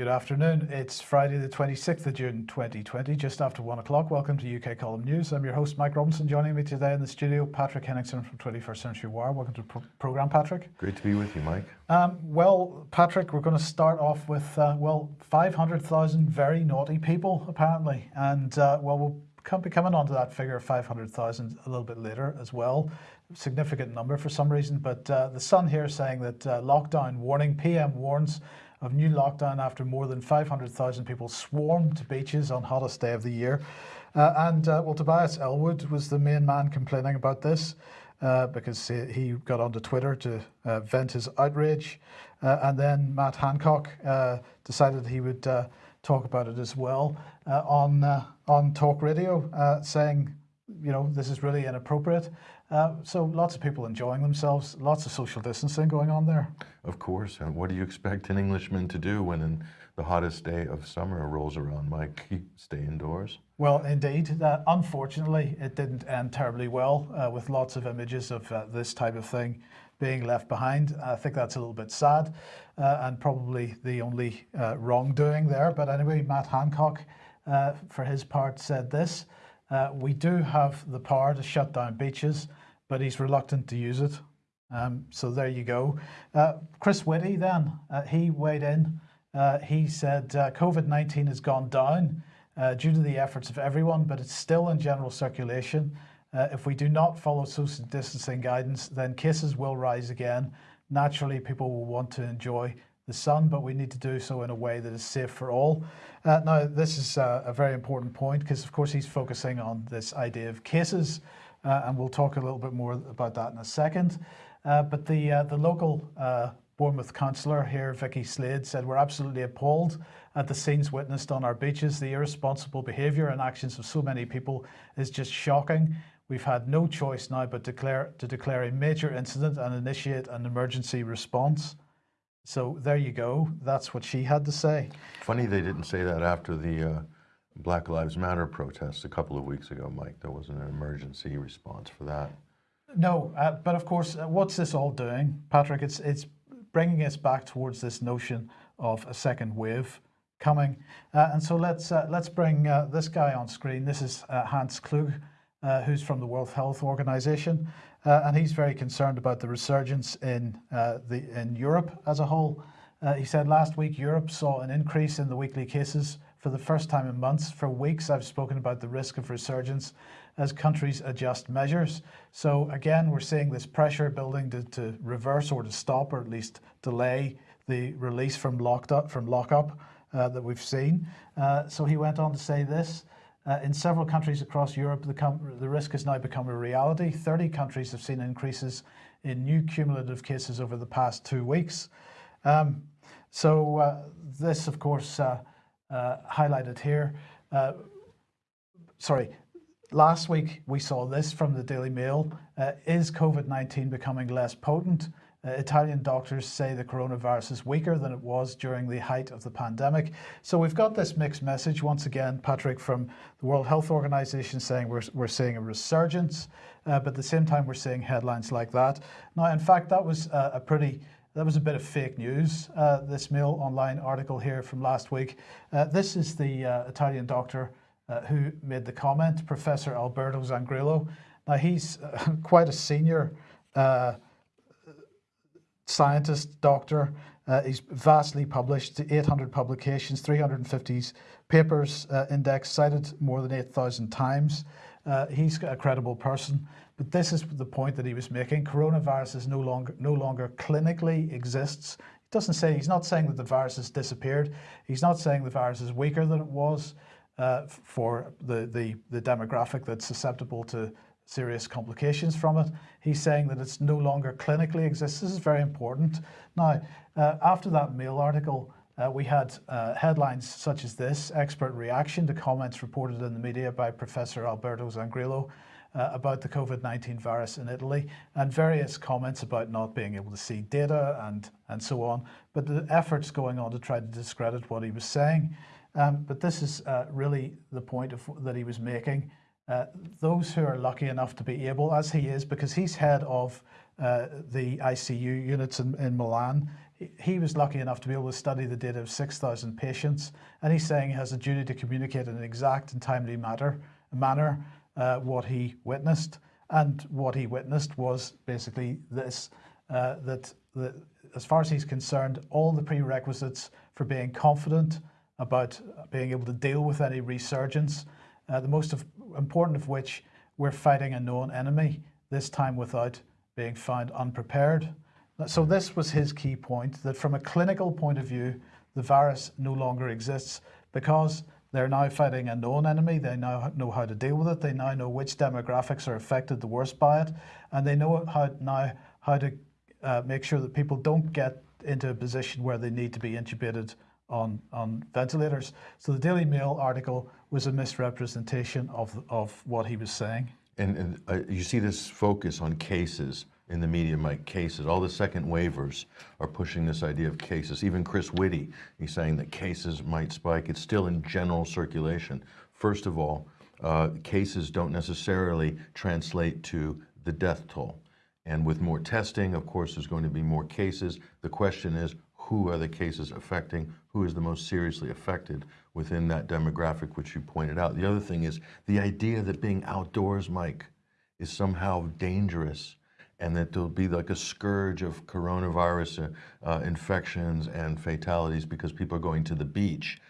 Good afternoon. It's Friday the 26th of June 2020, just after one o'clock. Welcome to UK Column News. I'm your host Mike Robinson. Joining me today in the studio, Patrick Henningsen from 21st Century Wire. Welcome to the pro program, Patrick. Great to be with you, Mike. Um, well, Patrick, we're going to start off with, uh, well, 500,000 very naughty people, apparently. And, uh, well, we'll be coming on to that figure of 500,000 a little bit later as well. Significant number for some reason. But uh, the Sun here saying that uh, lockdown warning, PM warns of new lockdown after more than 500,000 people swarmed to beaches on hottest day of the year. Uh, and uh, well, Tobias Ellwood was the main man complaining about this uh, because he got onto Twitter to uh, vent his outrage. Uh, and then Matt Hancock uh, decided he would talk about it as well on, on talk radio, saying, you know, this is really inappropriate. Uh, so lots of people enjoying themselves, lots of social distancing going on there. Of course, and what do you expect an Englishman to do when in the hottest day of summer rolls around, Mike? Stay indoors? Well, indeed. Uh, unfortunately, it didn't end terribly well uh, with lots of images of uh, this type of thing being left behind. I think that's a little bit sad uh, and probably the only wrongdoing there. But anyway, Matt Hancock, for his part, said this. Uh, we do have the power to shut down beaches, but he's reluctant to use it. Um, so there you go. Uh, Chris Whitty then, uh, he weighed in. Uh, he said uh, COVID-19 has gone down uh, due to the efforts of everyone, but it's still in general circulation. if we do not follow social distancing guidance, then cases will rise again. Naturally, people will want to enjoy the sun, but we need to do so in a way that is safe for all. Uh, now, this is uh, a very important point because, of course, he's focusing on this idea of cases, uh, and we'll talk a little bit more about that in a second. Uh, but the, uh, the local uh, Bournemouth councillor here, Vicky Slade, said, we're absolutely appalled at the scenes witnessed on our beaches. The irresponsible behaviour and actions of so many people is just shocking. We've had no choice now but declare, to declare a major incident and initiate an emergency response. So there you go. That's what she had to say. Funny they didn't say that after the uh, Black Lives Matter protests a couple of weeks ago, Mike. There wasn't an emergency response for that. No, uh, but of course, uh, what's this all doing, Patrick? It's it's bringing us back towards this notion of a second wave coming. Uh, and so let's uh, let's bring uh, this guy on screen. This is Hans Kluge, who's from the World Health Organization. Uh, and he's very concerned about the resurgence in, uh, the, in Europe as a whole. Uh, he said last week Europe saw an increase in the weekly cases for the first time in months. For weeks I've spoken about the risk of resurgence as countries adjust measures. So again, we're seeing this pressure building to, to reverse or to stop or at least delay the release from locked up from lockup uh, that we've seen. Uh, so he went on to say this. Uh, in several countries across Europe, the, the, risk has now become a reality. 30 countries have seen increases in new cumulative cases over the past two weeks. Um, so uh, this, of course, uh highlighted here. Uh, sorry, last week we saw this from the Daily Mail. Uh, is COVID-19 becoming less potent? Uh, Italian doctors say the coronavirus is weaker than it was during the height of the pandemic. So we've got this mixed message once again, Patrick, from the World Health Organization saying we're, we're seeing a resurgence, uh, but at the same time we're seeing headlines like that. Now, in fact, that was uh, a pretty that was a bit of fake news, uh, this Mail Online article here from last week. Uh, this is the uh, Italian doctor who made the comment, Professor Alberto Zangrillo. Now, he's quite a senior scientist, doctor. Uh, he's vastly published, 800 publications, 350 papers uh, indexed, cited more than 8,000 times. Uh, he's a credible person, but this is the point that he was making. Coronavirus is no longer, no longer clinically exists. He doesn't say, he's not saying that the virus has disappeared. He's not saying the virus is weaker than it was uh, for the, the, the demographic that's susceptible to serious complications from it. He's saying that it's no longer clinically exists. This is very important. Now, uh, after that Mail article, uh, we had uh, headlines such as this, expert reaction to comments reported in the media by Professor Alberto Zangrillo uh, about the COVID-19 virus in Italy and various comments about not being able to see data and, and so on. But the efforts going on to try to discredit what he was saying. Um, but this is uh, really the point of, that he was making. Uh, those who are lucky enough to be able, as he is, because he's head of uh, the ICU units in, in Milan, he, was lucky enough to be able to study the data of 6,000 patients, and he's saying he has a duty to communicate in an exact and timely matter, manner uh, what he witnessed. And what he witnessed was basically this uh, that, that, as far as he's concerned, all the prerequisites for being confident about being able to deal with any resurgence, uh, the most of, important of which we're fighting a known enemy, this time without being found unprepared. So, this was his key point that from a clinical point of view, the virus no longer exists because they're now fighting a known enemy. They now know how to deal with it. They now know which demographics are affected the worst by it, and they know how now how to uh, make sure that people don't get into a position where they need to be intubated on on ventilators. So the Daily Mail article was a misrepresentation of of what he was saying. And, and uh, you see this focus on cases in the media, Mike, cases. All the second waivers are pushing this idea of cases. Even Chris Whitty, he's saying that cases might spike. It's still in general circulation. First of all, uh, cases don't necessarily translate to the death toll. And with more testing, of course, there's going to be more cases. The question is, who are the cases affecting? Who is the most seriously affected within that demographic, which you pointed out? The other thing is the idea that being outdoors, Mike, is somehow dangerous and that there'll be like a scourge of coronavirus uh, uh, infections and fatalities because people are going to the beach.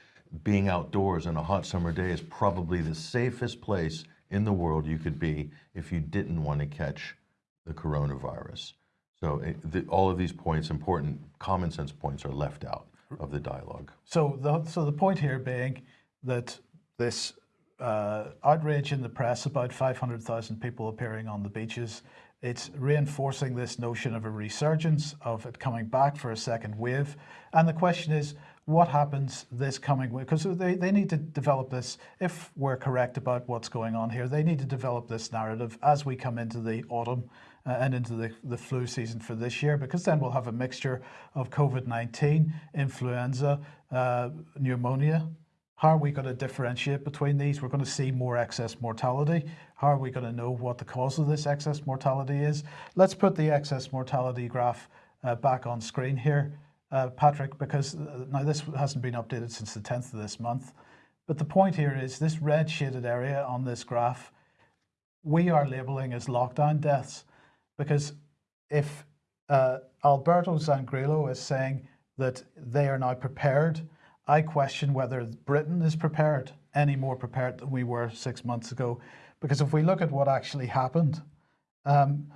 Being outdoors on a hot summer day is probably the safest place in the world you could be if you didn't want to catch the coronavirus. So it, the, all of these points, important common sense points, are left out of the dialogue. So the so the point here being that this uh, outrage in the press about 500,000 people appearing on the beaches it's reinforcing this notion of a resurgence, of it coming back for a second wave. And the question is, what happens this coming week? Because they, they need to develop this, if we're correct about what's going on here, they need to develop this narrative as we come into the autumn uh, and into the, the flu season for this year, because then we'll have a mixture of COVID 19, influenza, uh, pneumonia, how are we going to differentiate between these? We're going to see more excess mortality. How are we going to know what the cause of this excess mortality is? Let's put the excess mortality graph uh, back on screen here, uh, Patrick, because uh, now this hasn't been updated since the 10th of this month. But the point here is this red shaded area on this graph, we are labeling as lockdown deaths because if uh, Alberto Zangrillo is saying that they are now prepared I question whether Britain is prepared, any more prepared than we were six months ago. Because if we look at what actually happened, um,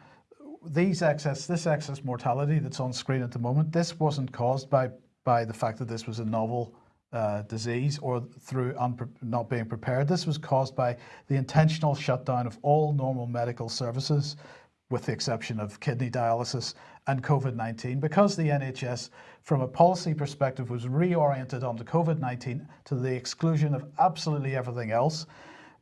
these excess, this excess mortality that's on screen at the moment, this wasn't caused by, by the fact that this was a novel uh, disease or through not being prepared. This was caused by the intentional shutdown of all normal medical services with the exception of kidney dialysis and COVID 19, because the NHS, from a policy perspective, was reoriented onto COVID 19 to the exclusion of absolutely everything else.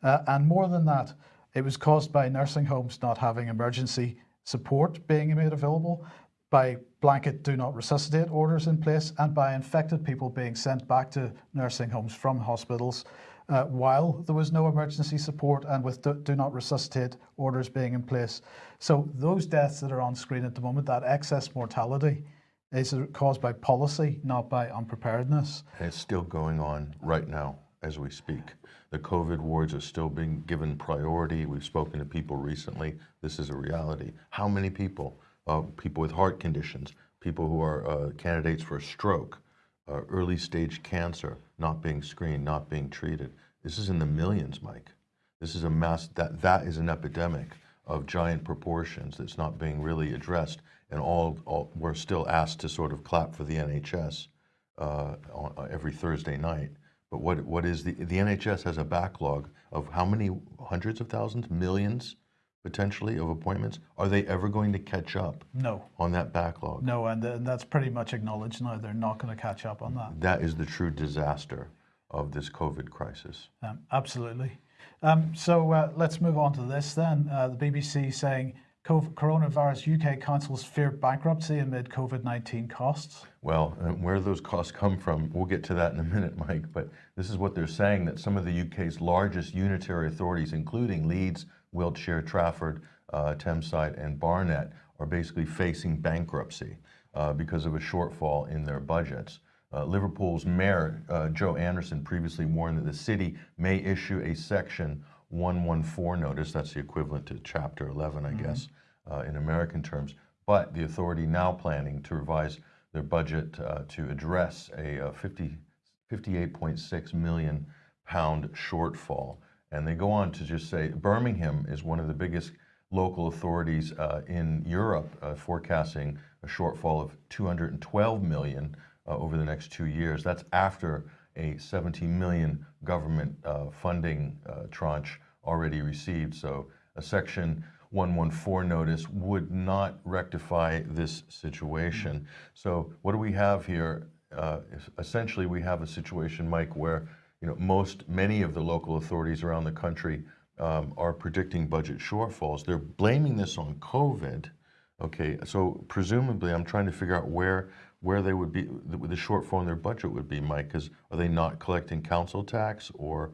Uh, and more than that, it was caused by nursing homes not having emergency support being made available, by blanket do not resuscitate orders in place, and by infected people being sent back to nursing homes from hospitals uh, while there was no emergency support and with do, do, not resuscitate orders being in place. So those deaths that are on screen at the moment, that excess mortality, is caused by policy, not by unpreparedness. And it's still going on right now as we speak. The COVID wards are still being given priority. We've spoken to people recently. This is a reality. How many people, uh, people with heart conditions, people who are uh, candidates for a stroke, uh, early stage cancer not being screened, not being treated. This is in the millions, Mike. This is a mass, that, that is an epidemic of giant proportions that's not being really addressed. And all, all we're still asked to sort of clap for the NHS uh, on, uh, every Thursday night. But what, what is the, the NHS has a backlog of how many hundreds of thousands, millions potentially of appointments. Are they ever going to catch up? No. On that backlog? No, and, and that's pretty much acknowledged now. They're not going to catch up on that. That is the true disaster of this COVID crisis. Um, absolutely. Um, so uh, let's move on to this then. Uh, the BBC saying coronavirus UK councils fear bankruptcy amid COVID 19 costs. Well, uh, where those costs come from, we'll get to that in a minute, Mike. But this is what they're saying that some of the UK's largest unitary authorities, including Leeds, Wiltshire, Trafford, uh, Tameside, and Barnet, are basically facing bankruptcy uh, because of a shortfall in their budgets. Uh, Liverpool's mayor, uh, Joe Anderson, previously warned that the city may issue a section 114 notice, that's the equivalent to Chapter 11, I guess, uh, in American terms, but the authority now planning to revise their budget uh, to address a uh, 50, 58.6 million pound shortfall. And they go on to just say Birmingham is one of the biggest local authorities uh, in Europe, uh, forecasting a shortfall of 212 million uh, over the next two years. That's after a 17 million government uh, funding uh, tranche already received. So a section 114 notice would not rectify this situation. So what do we have here? Uh, essentially, we have a situation, Mike, where you know most many of the local authorities around the country um, are predicting budget shortfalls. They're blaming this on COVID. Okay, so presumably, I'm trying to figure out where where they would be the, the shortfall in their budget would be, Mike. Because are they not collecting council tax, or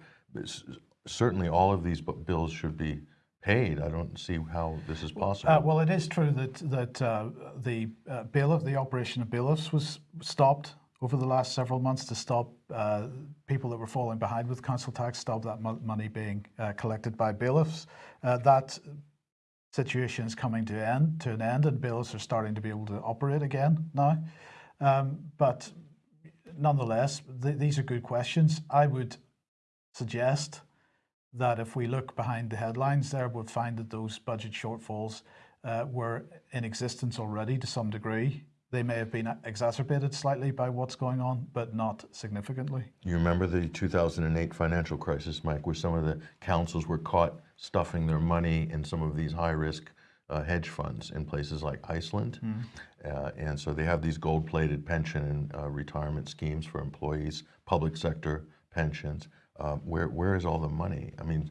certainly all of these bills should be paid? I don't see how this is possible. Uh, well, it is true that that uh, the uh, bailiff, the operation of bailiffs, was stopped over the last several months to stop uh, people that were falling behind with council tax, stop that mo- money being uh, collected by bailiffs. Uh, that situation is coming to end to an end, and bailiffs are starting to be able to operate again now. Um, but nonetheless, th- these are good questions. I would suggest that if we look behind the headlines there, we'll find that those budget shortfalls uh, were in existence already to some degree. They may have been exacerbated slightly by what's going on, but not significantly. You remember the 2008 financial crisis, Mike, where some of the councils were caught stuffing their money in some of these high-risk uh, hedge funds in places like Iceland, uh, and so they have these gold-plated pension and uh, retirement schemes for employees, public sector pensions. Um, where where is all the money? I mean,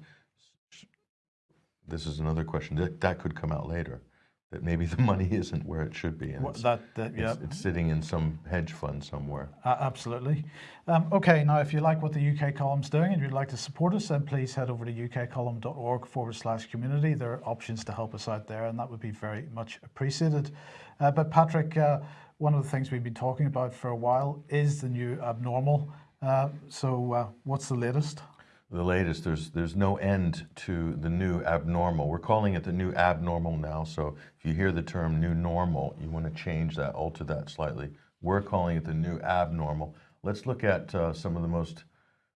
this is another question that that could come out later. That maybe the money isn't where it should be, and Wha- it's, That, that yeah, it's, it's sitting in some hedge fund somewhere. a- absolutely. Um, okay, now if you like what the UK column's doing and you'd like to support us, then please head over to ukcolumn.org forward slash community. There are options to help us out there, and that would be very much appreciated. Uh, but Patrick, uh, one of the things we've been talking about for a while is the new abnormal. Uh, so, uh, what's the latest? The latest. There's there's no end to the new abnormal. We're calling it the new abnormal now. So if you hear the term new normal, you want to change that, alter that slightly. We're calling it the new abnormal. Let's look at uh, some of the most.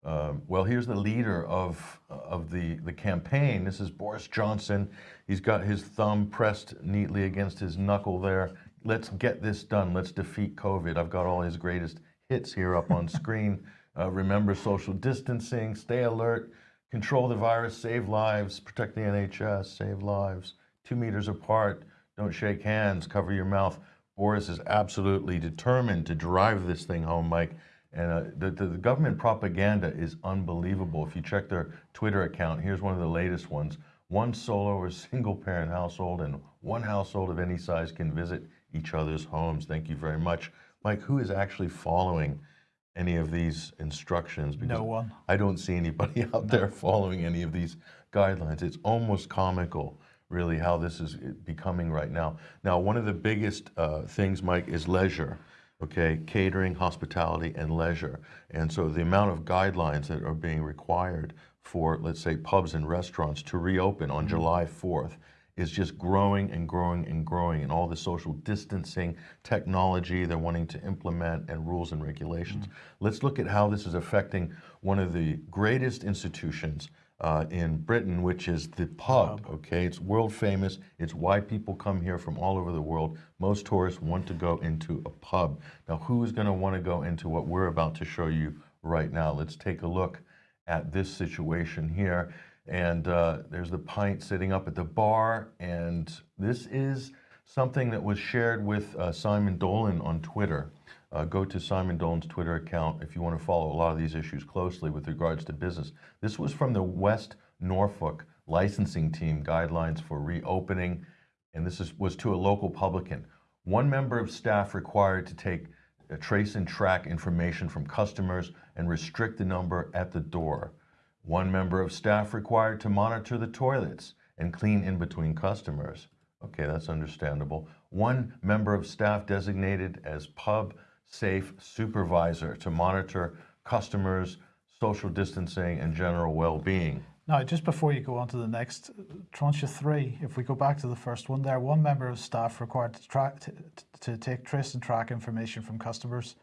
um well, here's the leader of of the the campaign. This is Boris Johnson. He's got his thumb pressed neatly against his knuckle there. Let's get this done. Let's defeat COVID. I've got all his greatest hits here up on screen. Uh, remember social distancing, stay alert, control the virus, save lives, protect the NHS, save lives. Two meters apart, don't shake hands, cover your mouth. Boris is absolutely determined to drive this thing home, Mike. And uh, the, the, the government propaganda is unbelievable. If you check their Twitter account, here's one of the latest ones. One solo or single parent household and one household of any size can visit each other's homes. Thank you very much. Mike, who is actually following any of these instructions? Because No one. I don't see anybody out there following any of these guidelines. It's almost comical, really, how this is becoming right now. Now, one of the biggest uh, things, Mike, is leisure. Okay, catering, hospitality, and leisure. And so the amount of guidelines that are being required for, let's say, pubs and restaurants to reopen on July 4th is just growing and growing and growing, and all the social distancing technology they're wanting to implement and rules and regulations. Let's look at how this is affecting one of the greatest institutions uh, in Britain, which is the pub. Okay, it's world famous. It's why people come here from all over the world. Most tourists want to go into a pub. Now, who is going to want to go into what we're about to show you right now? Let's take a look at this situation here. And uh, there's the pint sitting up at the bar. And this is something that was shared with uh, Simon Dolan on Twitter. Uh, go to Simon Dolan's Twitter account if you want to follow a lot of these issues closely with regards to business. This was from the West Norfolk licensing team guidelines for reopening, and this is, was to a local publican. One member of staff required to take uh, trace and track information from customers and restrict the number at the door. One member of staff required to monitor the toilets and clean in between customers. Okay, that's understandable. One member of staff designated as pub safe supervisor to monitor customers, social distancing, and general well-being. Now, just before you go on to the next, tranche three, if we go back to the first one there, one member of staff required to track, to, to take, trace and track information from customers.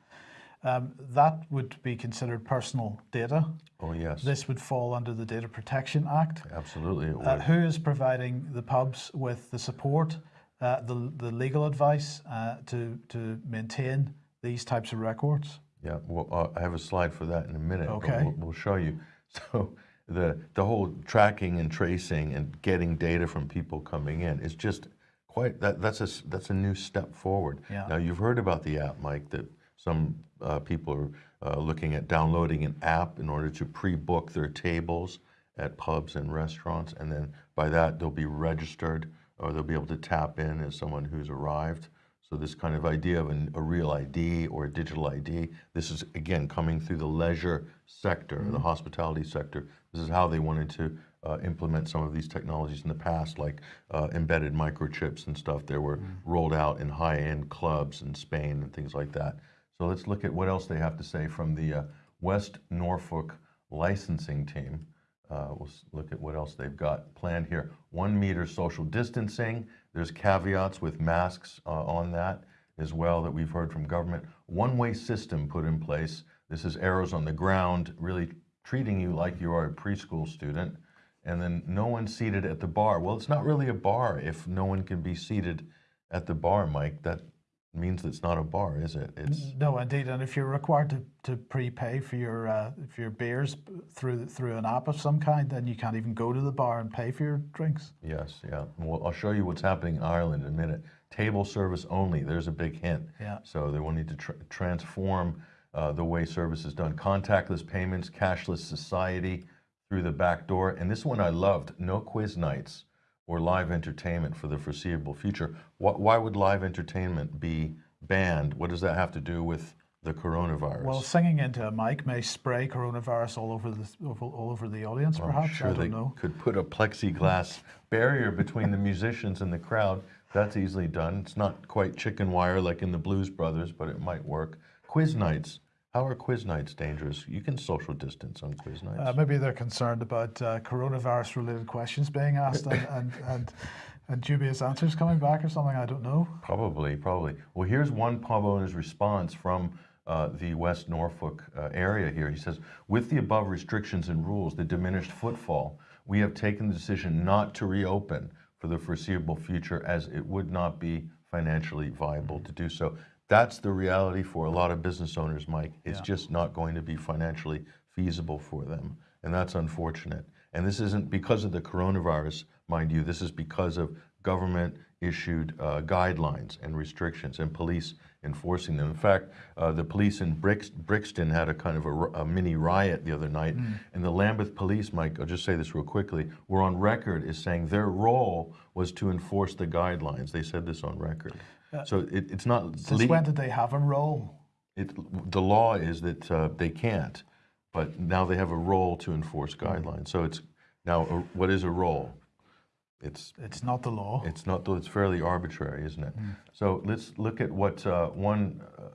Um, that would be considered personal data. Oh, yes, This would fall under the Data Protection Act. absolutely it would. Uh, who is providing the pubs with the support, uh, the, the legal advice uh, to, to maintain these types of records? Yeah, well, uh, I have a slide for that in a minute. but Okay. We'll, we'll show you. So the, the whole tracking and tracing and getting data from people coming in is just quite, that, that's a, that's a new step forward. Yeah. Now, you've heard about the app, Mike, that some uh, people are uh, looking at downloading an app in order to pre-book their tables at pubs and restaurants. And then by that, they'll be registered or they'll be able to tap in as someone who's arrived. So this kind of idea of an, a real ID or a digital ID, this is again coming through the leisure sector, the hospitality sector. This is how they wanted to uh, implement some of these technologies in the past, like uh, embedded microchips and stuff. They were rolled out in high-end clubs in Spain and things like that. So let's look at what else they have to say from the uh, West Norfolk licensing team. Uh, we'll look at what else they've got planned here. One meter social distancing. There's caveats with masks uh, on that as well that we've heard from government. One-way system put in place. This is arrows on the ground, really treating you like you are a preschool student. And then no one seated at the bar. Well, it's not really a bar if no one can be seated at the bar, Mike. That means it's not a bar, is it? It's No, indeed. And if you're required to, to prepay for your uh, for your beers through through an app of some kind, then you can't even go to the bar and pay for your drinks. Yes, yeah. Well, I'll show you what's happening in Ireland in a minute. Table service only, there's a big hint. Yeah. So they will need to tr- transform uh, the way service is done. Contactless payments, cashless society through the back door. And this one I loved, no quiz nights or live entertainment for the foreseeable future. Wh- Why would live entertainment be banned? What does that have to do with the coronavirus? Well, singing into a mic may spray coronavirus all over the all over the audience. Perhaps sure I don't they know. could put a plexiglass barrier between the musicians and the crowd. That's easily done. It's not quite chicken wire like in the Blues Brothers, but it might work. Quiz nights. How are quiz nights dangerous? You can social distance on quiz nights. Uh, maybe they're concerned about uh, coronavirus-related questions being asked and, and, and, and dubious answers coming back or something. I don't know. Probably, probably. Well, here's one pub owner's response from uh, the West Norfolk uh, area here. He says, with the above restrictions and rules, the diminished footfall, we have taken the decision not to reopen for the foreseeable future as it would not be financially viable to do so. That's the reality for a lot of business owners, Mike. It's Yeah. just not going to be financially feasible for them. And that's unfortunate. And this isn't because of the coronavirus, mind you, this is because of government issued uh, guidelines and restrictions and police enforcing them. In fact, uh, the police in Brix- Brixton had a kind of a mini riot the other night, and the Lambeth police, Mike, I'll just say this real quickly, were on record as saying their role was to enforce the guidelines. They said this on record. So it, it's not. Since when did they have a role? it, the law is that uh, they can't, but now they have a role to enforce guidelines. So it's now a, what is a role? It's It's not the law. it's not though it's fairly arbitrary, isn't it? So let's look at what uh, one. Uh,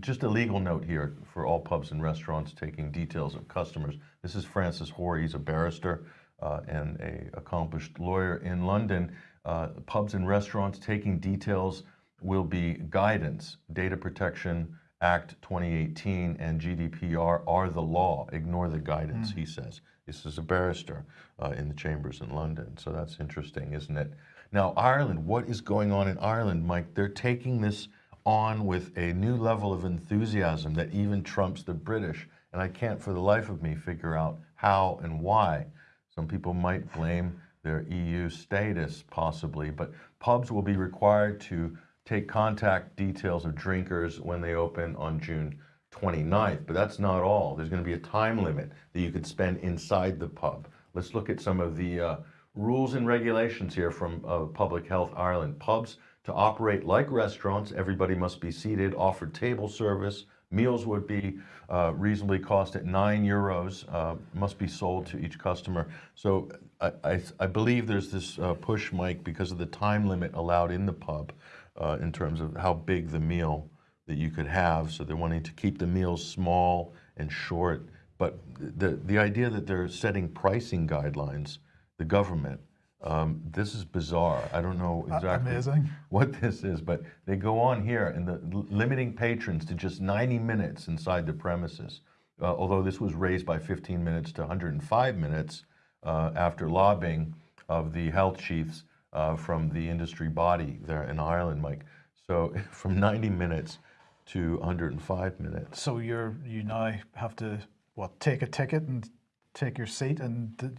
just a legal note here for all pubs and restaurants taking details of customers. This is Francis Hoare. He's a barrister uh, and a accomplished lawyer in London. Uh, pubs and restaurants taking details will be guidance. Data Protection Act 2018 and GDPR are the law. Ignore the guidance, he says. This is a barrister uh, in the chambers in London. So that's interesting, isn't it? Now, Ireland, what is going on in Ireland, Mike? They're taking this on with a new level of enthusiasm that even trumps the British. And I can't for the life of me figure out how and why. Some people might blame their EU status, possibly, but pubs will be required to take contact details of drinkers when they open on June 29th. But that's not all. There's going to be a time limit that you could spend inside the pub. Let's look at some of the uh, rules and regulations here from uh, Public Health Ireland. Pubs to operate like restaurants, everybody must be seated, offered table service. Meals would be uh, reasonably cost at nine euros, uh, must be sold to each customer. So I, I, I believe there's this uh, push, Mike, because of the time limit allowed in the pub uh, in terms of how big the meal that you could have. So they're wanting to keep the meals small and short. But the, the idea that they're setting pricing guidelines, the government, um, this is bizarre. I don't know exactly amazing. what this is, but they go on here and the limiting patrons to just 90 minutes inside the premises. Uh, although this was raised by 15 minutes to 105 minutes uh, after lobbying of the health chiefs uh, from the industry body there in Ireland, Mike. So from 90 minutes to 105 minutes. So you're you now have to what take a ticket and take your seat and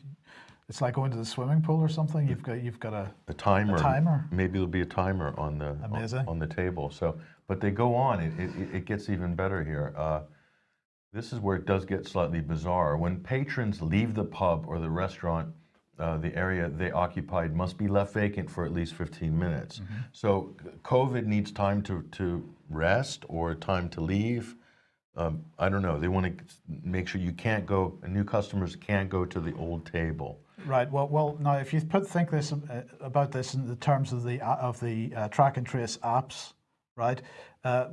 it's like going to the swimming pool or something. You've got you've got a A timer. timer? Maybe there'll be a timer on the on- on, the table. So, but they go on. It, it, it gets even better here. Uh, this is where it does get slightly bizarre. When patrons leave the pub or the restaurant, uh, the area they occupied must be left vacant for at least 15 minutes. Mm-hmm. So, COVID needs time to, to rest or time to leave. Um, I don't know. They want to make sure you can't go, new customers can't go to the old table. Right. Well, well. Now, if you put think this uh, about this in the terms of the uh, of the uh, track and trace apps, right? Uh,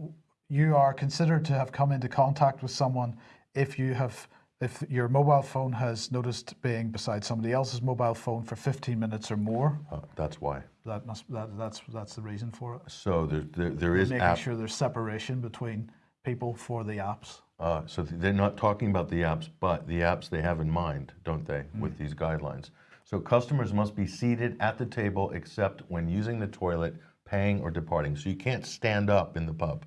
you are considered to have come into contact with someone if you have if your mobile phone has noticed being beside somebody else's mobile phone for 15 minutes or more. Uh, that's why. That must that, that's that's the reason for it. So there, there, there is Making app. sure there's separation between people for the apps. Uh, so th- they're not talking about the apps, but the apps they have in mind, don't they, with these guidelines? So customers must be seated at the table except when using the toilet, paying, or departing. So you can't stand up in the pub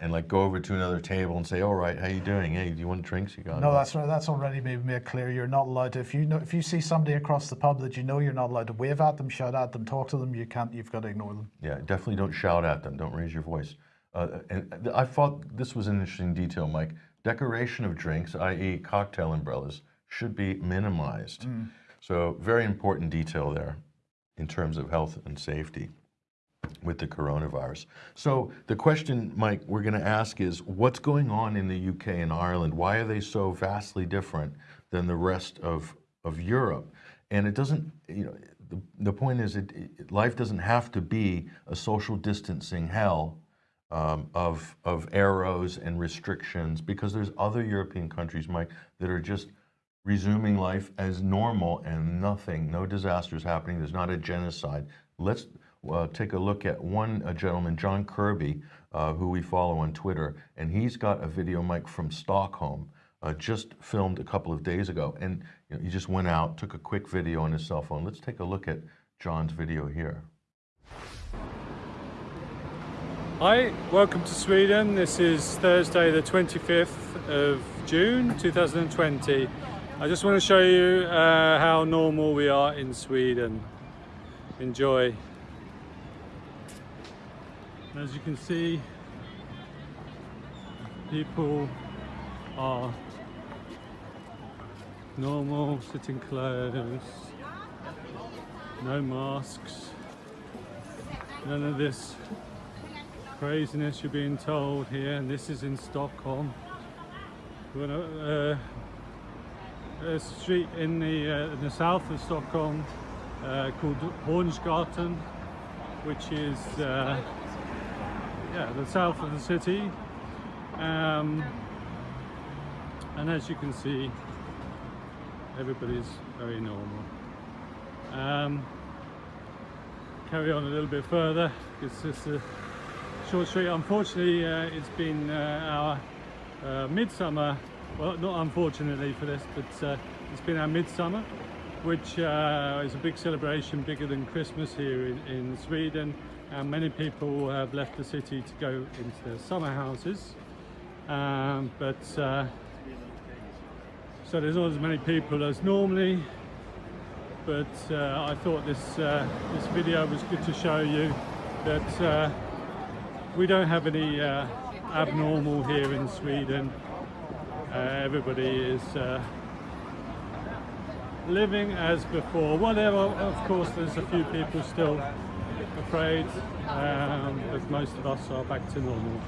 and like go over to another table and say, "All right, how you doing? Hey, do you want drinks? You got No, that's right. That's already made made clear. You're not allowed to. If you know, if you see somebody across the pub that you know, you're not allowed to wave at them, shout at them, talk to them. You can't. You've got to ignore them. Yeah, definitely don't shout at them. Don't raise your voice. Uh, and I thought this was an interesting detail, Mike. Decoration of drinks, i.e., cocktail umbrellas, should be minimized. So, very important detail there in terms of health and safety with the coronavirus. So, the question, Mike, we're going to ask is what's going on in the UK and Ireland? Why are they so vastly different than the rest of, of Europe? And it doesn't, you know, the, the point is, it, it, life doesn't have to be a social distancing hell um, of, of arrows and restrictions because there's other European countries, Mike, that are just resuming life as normal and nothing, no disasters happening. There's not a genocide. Let's uh, take a look at one uh, gentleman, John Kirby, uh, who we follow on Twitter, and he's got a video, Mike, from Stockholm, uh, just filmed a couple of days ago. And you know, he just went out, took a quick video on his cell phone. Let's take a look at John's video here. Hi, welcome to Sweden. This is Thursday, the 25th of June 2020. I just want to show you uh, how normal we are in Sweden. Enjoy. As you can see, people are normal, sitting close, no masks, none of this craziness you're being told here, and this is in Stockholm. We're on a, uh, a street in the uh, in the south of Stockholm uh, called Hornsgatan, which is uh, yeah the south of the city. Um, and as you can see, everybody's very normal. Um, carry on a little bit further. It's just a short street. Unfortunately, uh, it's been uh, our uh, midsummer. Well, not unfortunately for this, but uh, it's been our midsummer, which uh, is a big celebration, bigger than Christmas here in, in Sweden. And many people have left the city to go into their summer houses. Um, but uh, so there's not as many people as normally. But uh, I thought this uh, this video was good to show you that uh, we don't have any uh, abnormal here in Sweden. Uh, everybody is living as before. Whatever, of course, there's a few people still afraid, um, but most of us are back to normal.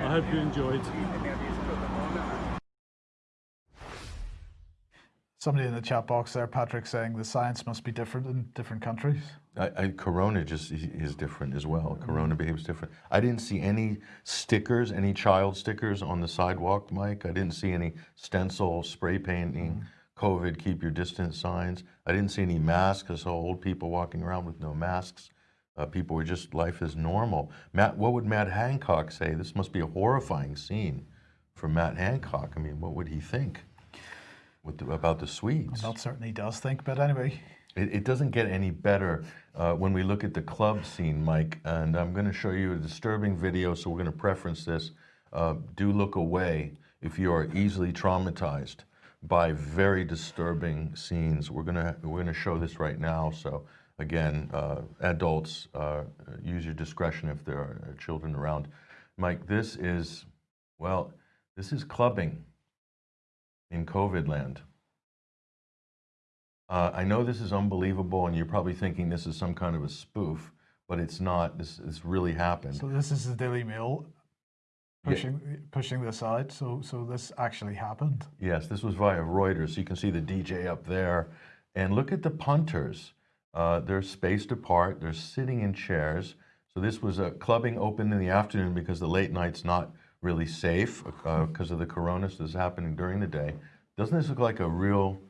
I hope you enjoyed. Somebody in the chat box there, Patrick, saying the science must be different in different countries. I, I, Corona just is different as well. Corona behaves different. I didn't see any stickers, any child stickers on the sidewalk, Mike. I didn't see any stencil, spray painting, COVID, keep your distance signs. I didn't see any masks. I saw old people walking around with no masks. Uh, people were just, life is normal. Matt, what would Matt Hancock say? This must be a horrifying scene for Matt Hancock. I mean, what would he think with the, about the Swedes? That certainly does think, but anyway, It, it doesn't get any better uh, when we look at the club scene, Mike. And I'm going to show you a disturbing video, so we're going to preference this. Uh, do look away if you are easily traumatized by very disturbing scenes. We're going to we're going to show this right now. So again, uh, adults, uh, use your discretion if there are children around. Mike, this is well, this is clubbing in COVID land. Uh, I know this is unbelievable, and you're probably thinking this is some kind of a spoof, but it's not. This, this really happened. so this is the Daily Mail Yeah. pushing pushing this out. So so this actually happened. Yes, this was via Reuters. So you can see the DJ up there. And look at the punters. Uh, they're spaced apart, they're sitting in chairs. So this was a clubbing open in the afternoon because the late night's not really safe because of the corona. So this is happening during the day. Doesn't this look like a real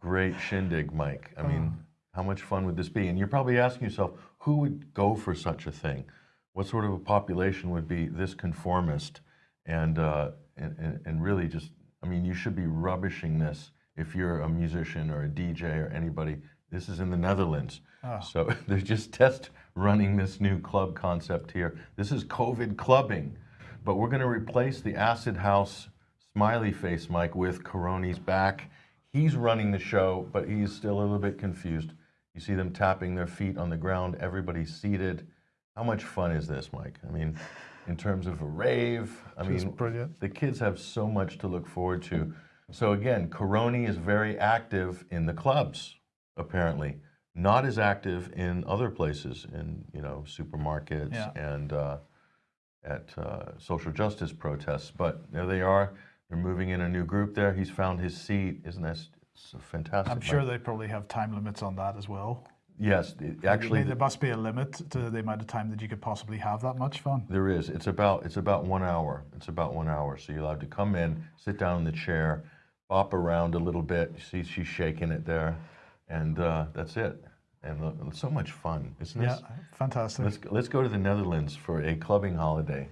great shindig, Mike? I mean, how much fun would this be? And you're probably asking yourself, who would go for such a thing? What sort of a population would be this conformist? And, uh, and, and, and really just, I mean, you should be rubbishing this if you're a musician or a DJ or anybody. This is in the Netherlands. Ah. So they're just test running this new club concept here. This is COVID clubbing, but we're going to replace the acid house smiley face Mike with Coroni's back. He's running the show, but he's still a little bit confused. You see them tapping their feet on the ground. Everybody's seated. How much fun is this, Mike? I mean, in terms of a rave, I Just mean, brilliant. the kids have so much to look forward to. So again, Coroni is very active in the clubs, apparently. Not as active in other places, in you know supermarkets Yeah. and uh, at uh, social justice protests. But there they are. They're moving in a new group there. He's found his seat. Isn't that so fantastic? I'm sure they probably have time limits on that as well. Yes, it- actually, there must be a limit to the amount of time that you could possibly have that much fun. There is. It's about it's about one hour. It's about one hour. So you're allowed to come in, sit down in the chair, bop around a little bit. You see she's shaking it there, and uh, that's it. And look, so much fun, isn't Yeah, this? fantastic. Let's let's go to the Netherlands for a clubbing holiday.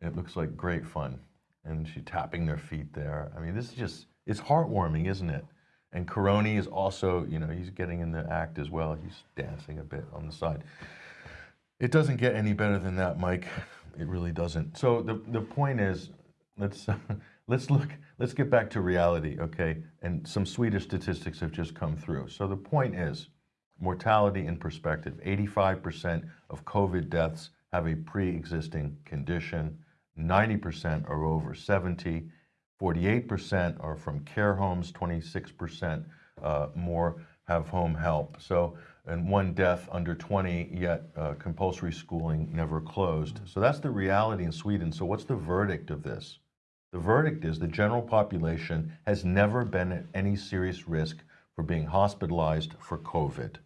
It looks like great fun, and she tapping their feet there. I mean, this is just it's heartwarming, isn't it? And Coroni is also, you know, he's getting in the act as well. He's dancing a bit on the side. It doesn't get any better than that, Mike. It really doesn't. So the the point is, let's let's look. Let's get back to reality, okay? And some Swedish statistics have just come through. So the point is, mortality in perspective: 85% of COVID deaths have a pre-existing condition. 90% are over 70. 48% are from care homes, 26% uh, more have home help. So, and one death under 20, yet uh, compulsory schooling never closed. So that's the reality in Sweden. So, what's the verdict of this? The verdict is the general population has never been at any serious risk for being hospitalized for COVID.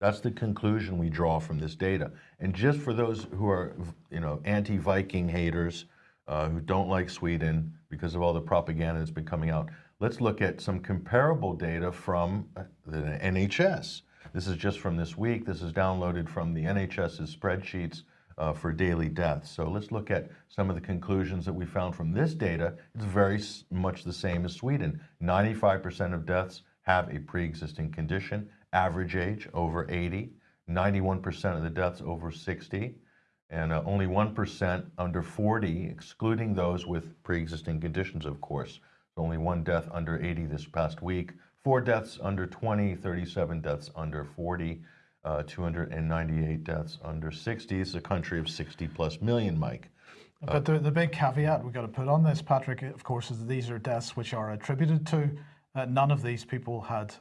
That's the conclusion we draw from this data. And just for those who are, you know, anti-Viking haters, uh, who don't like Sweden because of all the propaganda that's been coming out, let's look at some comparable data from uh, the NHS. This is just from this week. This is downloaded from the NHS's spreadsheets uh, for daily deaths. So let's look at some of the conclusions that we found from this data. It's very much the same as Sweden. 95% of deaths have a pre-existing condition, average age over 80, 91% of the deaths over 60, and uh, only 1% under 40, excluding those with pre-existing conditions, of course. Only one death under 80 this past week, four deaths under 20, 37 deaths under 40, uh, 298 deaths under 60. It's a country of 60 plus million, Mike. But the, the big caveat we've got to put on this, Patrick, of course, is that these are deaths which are attributed to. Uh, none of these people had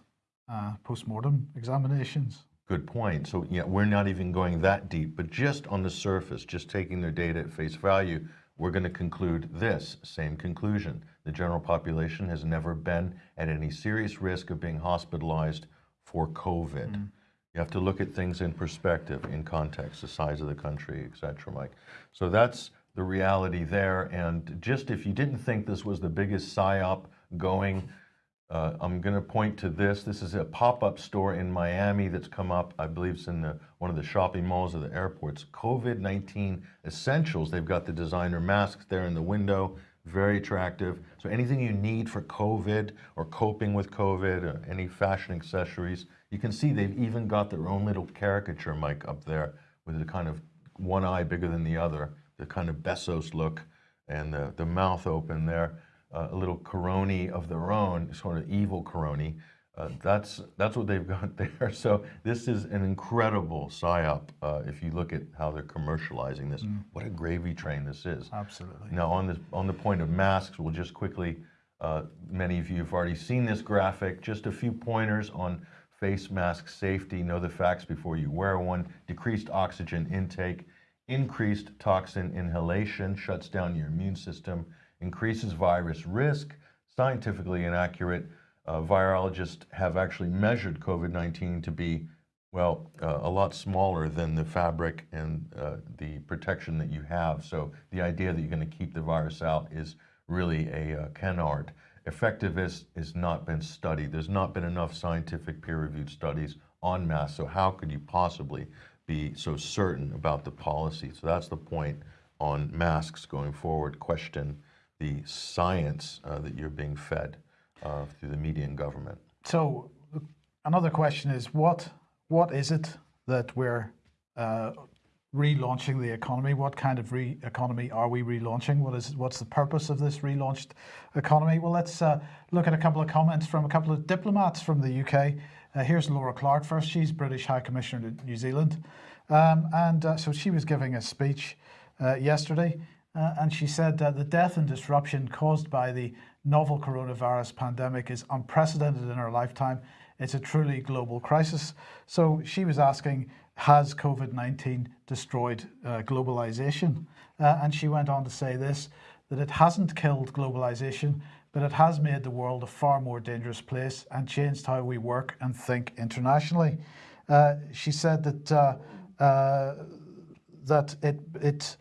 uh, post-mortem examinations. Good point. So yeah, we're not even going that deep, but just on the surface, just taking their data at face value, we're going to conclude this same conclusion. The general population has never been at any serious risk of being hospitalized for COVID. You have to look at things in perspective, in context, the size of the country, et cetera, Mike. So that's the reality there. And just if you didn't think this was the biggest PSYOP going, uh, I'm going to point to this. This is a pop-up store in Miami that's come up. I believe it's in the, one of the shopping malls of the airports. COVID-19 essentials. They've got the designer masks there in the window, very attractive. So anything you need for COVID or coping with COVID, or any fashion accessories, you can see they've even got their own little caricature mic up there with the kind of one eye bigger than the other, the kind of Bezos look, and the, the mouth open there uh, a little coroni of their own, sort of evil coroni. Uh, that's that's what they've got there. So this is an incredible psyop. Uh, if you look at how they're commercializing this, what a gravy train this is. Absolutely. Now on the on the point of masks, we'll just quickly. Uh, many of you have already seen this graphic. Just a few pointers on face mask safety. Know the facts before you wear one. Decreased oxygen intake, increased toxin inhalation, shuts down your immune system increases virus risk, scientifically inaccurate. Uh, virologists have actually measured COVID 19 to be, well, uh, a lot smaller than the fabric and uh, the protection that you have. So the idea that you're going to keep the virus out is really a uh, Effectiveness has not been studied. There's not been enough scientific peer reviewed studies on masks. So, how could you possibly be so certain about the policy? So, that's the point on masks going forward. Question the science uh, that you're being fed uh, through the media and government. So another question is what what is it that we're uh, relaunching the economy? What kind of re- economy are we relaunching? What is what's the purpose of this relaunched economy? Well, let's uh, look at a couple of comments from a couple of diplomats from the UK. Uh, here's Laura Clarke first. She's British High Commissioner to New Zealand, um, and uh, so she was giving a speech uh, yesterday. Uh, and she said that the death and disruption caused by the novel coronavirus pandemic is unprecedented in our lifetime. It's a truly global crisis. So she was asking, has COVID 19 destroyed uh, globalization? Uh, and she went on to say this that it hasn't killed globalization, but it has made the world a far more dangerous place and changed how we work and think internationally. Uh, she said that uh, uh, that it it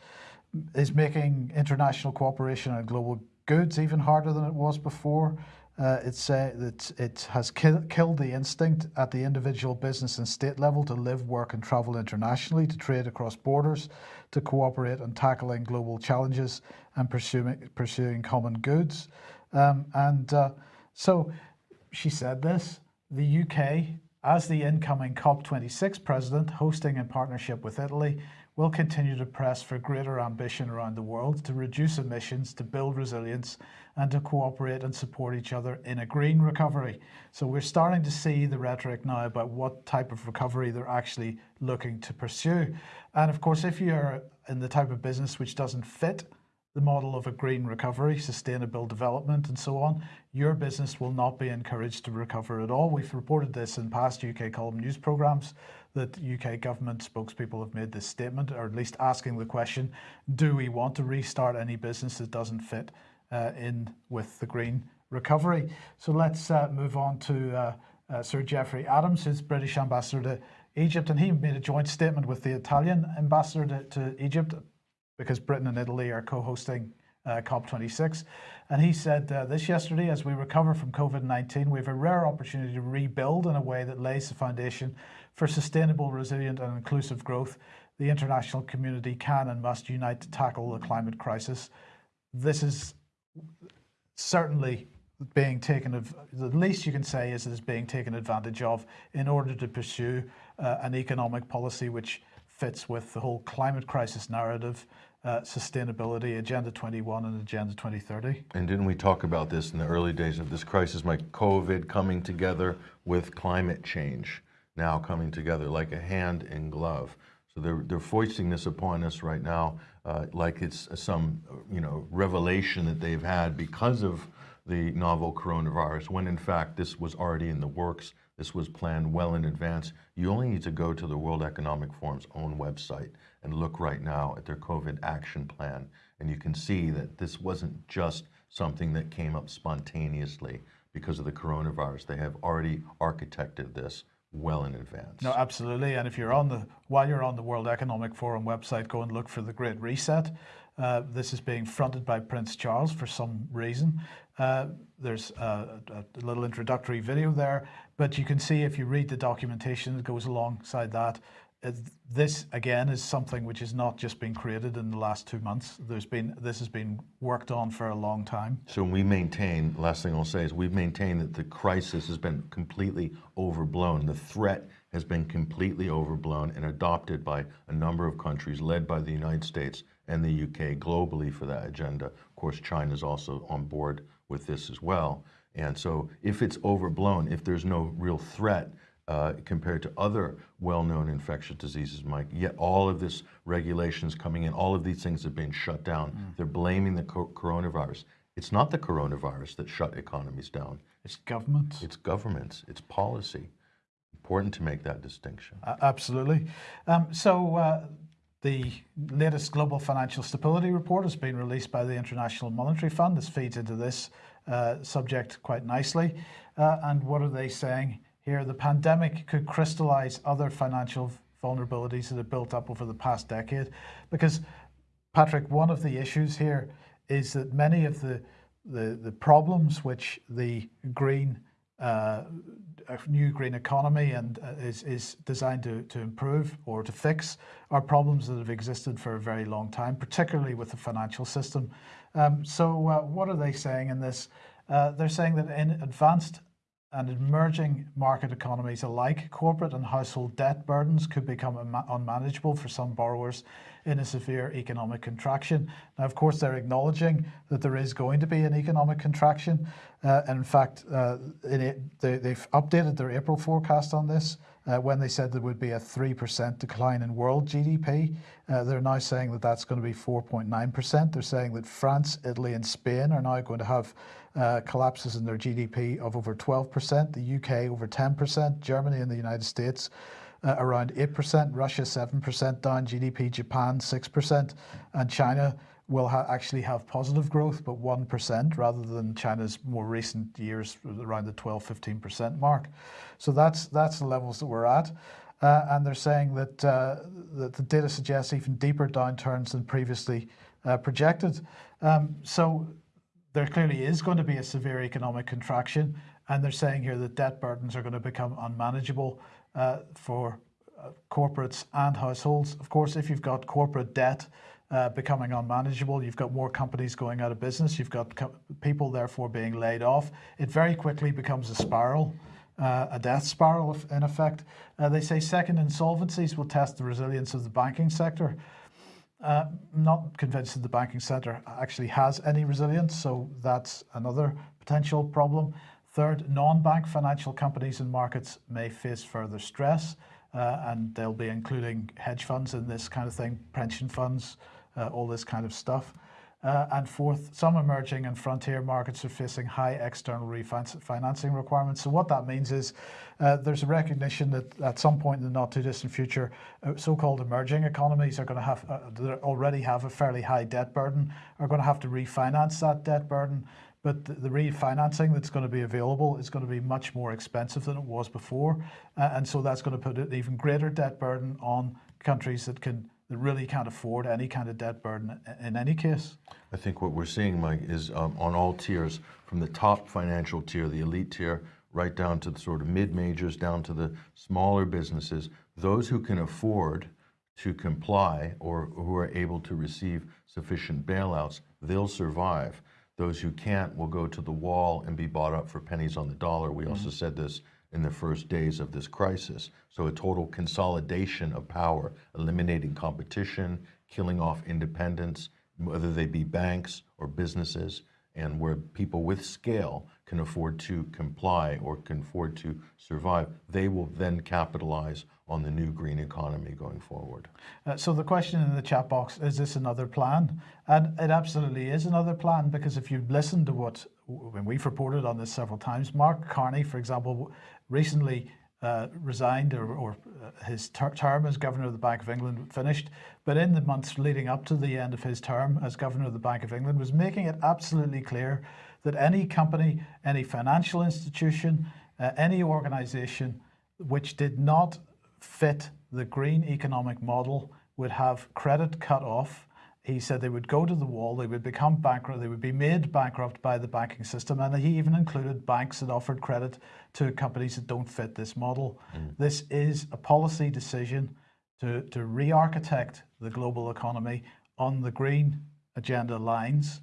is making international cooperation and global goods even harder than it was before. Uh, it's uh, that it has kill, killed the instinct at the individual business and state level to live, work, and travel internationally, to trade across borders, to cooperate on tackling global challenges and pursuing pursuing common goods. Um, and uh, so, she said this: the UK, as the incoming COP26 president, hosting in partnership with Italy, will continue to press for greater ambition around the world to reduce emissions, to build resilience, and to cooperate and support each other in a green recovery. So we're starting to see the rhetoric now about what type of recovery they're actually looking to pursue. And of course, if you're in the type of business which doesn't fit the model of a green recovery, sustainable development, and so on, your business will not be encouraged to recover at all. We've reported this in past UK column news programmes that UK government spokespeople have made this statement, or at least asking the question do we want to restart any business that doesn't fit uh, in with the green recovery? So let's uh, move on to uh, uh Sir Geoffrey Adams, who's British ambassador to Egypt, and he made a joint statement with the Italian ambassador to, to Egypt because Britain and Italy are co hosting uh, COP26. And he said uh, this yesterday as we recover from COVID 19, we have a rare opportunity to rebuild in a way that lays the foundation for sustainable, resilient, and inclusive growth. The international community can and must unite to tackle the climate crisis. This is certainly being taken of the least you can say is it is being taken advantage of in order to pursue uh, an economic policy which fits with the whole climate crisis narrative uh, sustainability, Agenda 21 and Agenda 2030. And didn't we talk about this in the early days of this crisis, like COVID coming together with climate change now coming together like a hand in glove? So they're, they're foisting this upon us right now uh, like it's some you know revelation that they've had because of the novel coronavirus, when in fact this was already in the works. This was planned well in advance. You only need to go to the World Economic Forum's own website and look right now at their COVID action plan. And you can see that this wasn't just something that came up spontaneously because of the coronavirus. They have already architected this well in advance. No, absolutely. And if you're on the while you're on the World Economic Forum website, go and look for the Great Reset. Uh, this is being fronted by Prince Charles for some reason. Uh, there's a, a, little introductory video there, but you can see if you read the documentation that goes alongside that, Uh, this again is something which has not just been created in the last two months. There's been this has been worked on for a long time. So we maintain. Last thing I'll say is we've maintained that the crisis has been completely overblown. The threat has been completely overblown and adopted by a number of countries, led by the United States and the UK globally for that agenda. Of course, China is also on board with this as well. And so if it's overblown, if there's no real threat uh, compared to other well-known infectious diseases, Mike, yet all of this regulations coming in, all of these things have been shut down. Mm. They're blaming the co coronavirus. It's not the coronavirus that shut economies down. It's governments. It's governments. It's policy. Important to make that distinction. Uh, absolutely. Um, so uh, the latest Global Financial Stability Report has been released by the International Monetary Fund. This feeds into this uh, subject quite nicely. Uh, and what are they saying here? The pandemic could crystallize other financial vulnerabilities that have built up over the past decade. Because, Patrick, one of the issues here is that many of the, the, the problems which the green uh, new green economy and uh, is, is designed to, to improve or to fix are problems that have existed for a very long time, particularly with the financial system. Um, so uh, what are they saying in this? Uh, they're saying that in advanced and emerging market economies alike, corporate and household debt burdens could become unmanageable for some borrowers in a severe economic contraction. Now, of course, they're acknowledging that there is going to be an economic contraction. Uh, and in fact, uh, in it, they, have updated their April forecast on this uh, when they said there would be a 3% decline in world GDP. Uh, they're now saying that that's going to be 4.9%. They're saying that France, Italy, and Spain are now going to have uh, collapses in their GDP of over 12%, the UK over 10%, Germany and the United States uh, around 8%, Russia 7% down, GDP Japan 6%, and China will ha actually have positive growth, but 1% rather than China's more recent years around the 12, 15% mark. So that's, that's the levels that we're at. Uh, and they're saying that, uh, that the data suggests even deeper downturns than previously uh, projected. Um, so there clearly is going to be a severe economic contraction, and they're saying here that debt burdens are going to become unmanageable uh, for uh, corporates and households. Of course, if you've got corporate debt uh, becoming unmanageable, you've got more companies going out of business, you've got people therefore being laid off, it very quickly becomes a spiral. Uh, a death spiral in effect. Uh, they say second insolvencies will test the resilience of the banking sector. Uh, not convinced that the banking sector actually has any resilience, so that's another potential problem. Third, non-bank financial companies and markets may face further stress, uh, and they'll be including hedge funds in this kind of thing, pension funds, uh, all this kind of stuff. Uh, and fourth, some emerging and frontier markets are facing high external refinancing requirements. So what that means is uh, there's a recognition that at some point in the not too distant future, uh, so-called emerging economies are going to have, uh, that already have a fairly high debt burden, are going to have to refinance that debt burden. But the, the refinancing that's going to be available is going to be much more expensive than it was before. Uh, and so that's going to put an even greater debt burden on countries that can that really can't afford any kind of debt burden in any case. I think what we're seeing, Mike, is um, on all tiers, from the top financial tier, the elite tier, right down to the sort of mid-majors, down to the smaller businesses, those who can afford to comply or who are able to receive sufficient bailouts, they'll survive. Those who can't will go to the wall and be bought up for pennies on the dollar. We mm -hmm. also said this in the first days of this crisis. So a total consolidation of power, eliminating competition, killing off independence, whether they be banks or businesses, and where people with scale can afford to comply or can afford to survive, they will then capitalize on the new green economy going forward. Uh, so the question in the chat box is this another plan? And it absolutely is another plan because if you listen to what when we've reported on this several times, Mark Carney, for example, recently uh, resigned or, or uh, his ter term as governor of the Bank of England finished, but in the months leading up to the end of his term as governor of the Bank of England was making it absolutely clear that any company, any financial institution, uh, any organization which did not fit the green economic model would have credit cut off. He said they would go to the wall, they would become bankrupt, they would be made bankrupt by the banking system. And he even included banks that offered credit to companies that don't fit this model. This is a policy decision to, to re architect the global economy on the green agenda lines.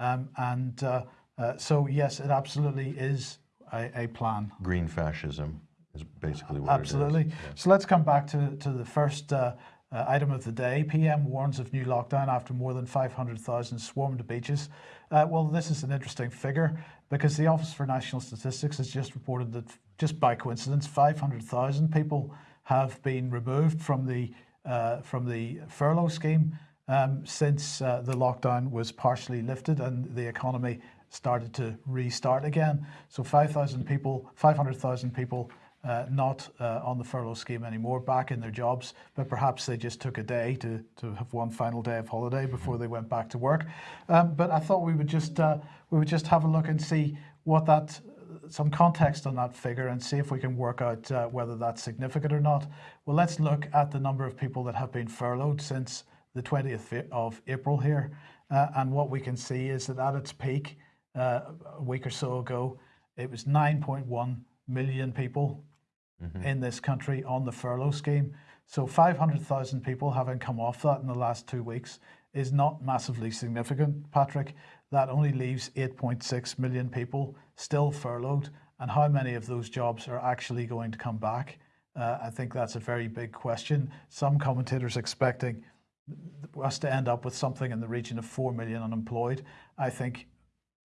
Um, and uh, uh, so, yes, it absolutely is a, a plan. Green fascism is basically what Absolutely. it is. So let's come back to, to the first uh, uh, item of the day. PM warns of new lockdown after more than 500,000 swarmed beaches. Uh, well, this is an interesting figure because the Office for National Statistics has just reported that, just by coincidence, 500,000 people have been removed from the uh, from the furlough scheme um, since uh, the lockdown was partially lifted and the economy started to restart again. So 5,000 people, 500,000 people uh, not uh, on the furlough scheme anymore, back in their jobs, but perhaps they just took a day to, to have one final day of holiday before they went back to work. Um, but I thought we would just uh, we would just have a look and see what that some context on that figure and see if we can work out uh, whether that's significant or not. Well, let's look at the number of people that have been furloughed since the 20th of April here. Uh, and what we can see is that at its peak uh, a week or so ago, it was 9.1 million people in this country on the furlough scheme. So 500,000 people having come off that in the last two weeks is not massively significant, Patrick. That only leaves 8.6 million people still furloughed. And how many of those jobs are actually going to come back? Uh, I think that's a very big question. Some commentators expecting us to end up with something in the region of 4 million unemployed. I think